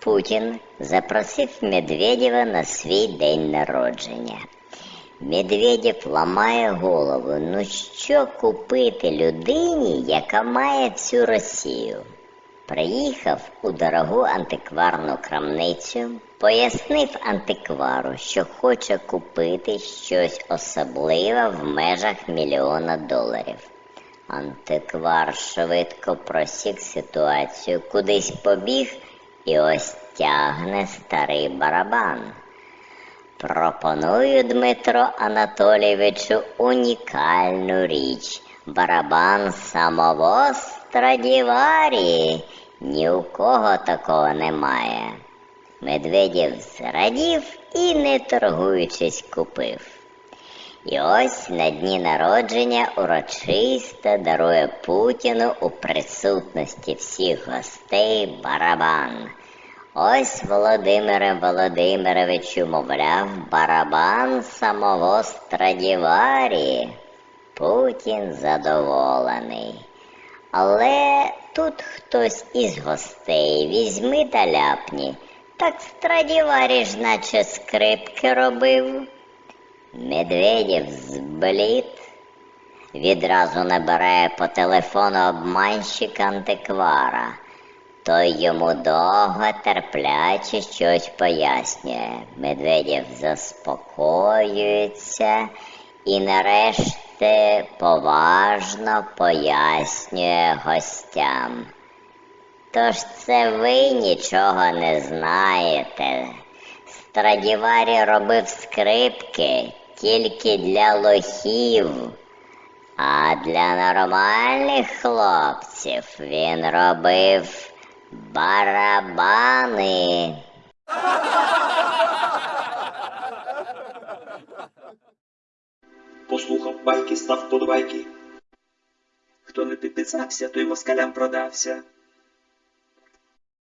Путін запросив Медведєва на свій день народження. Медведєв ламає голову, ну що купити людині, яка має всю Росію. Приїхав у дорогу антикварну крамницю, пояснив антиквару, що хоче купити щось особливе в межах мільйона доларів. Антиквар швидко просік ситуацію, кудись побіг і ось тягне старий барабан. Пропоную Дмитро Анатолійовичу унікальну річ. Барабан самого Страдіварі. Ні у кого такого немає. Медведєв зрадів і, не торгуючись, купив. І ось на дні народження урочисто дарує Путіну у присутності всіх гостей барабан. Ось Володимире Володимировичу, мовляв, барабан самого Страдіварі. Путін задоволений. Але тут хтось із гостей візьми та ляпні. Так Страдіварі ж наче скрипки робив. Медведєв зблід, відразу набирає по телефону обманщика антиквара. Той йому довго терпляче щось пояснює. Медведєв заспокоюється і нарешті поважно пояснює гостям. Тож це ви нічого не знаєте. Страдіварі робив скрипки тільки для лохів, а для нормальних хлопців він робив барабани. Послухав байки, став подобайки. Хто не підписався, той москалям продався.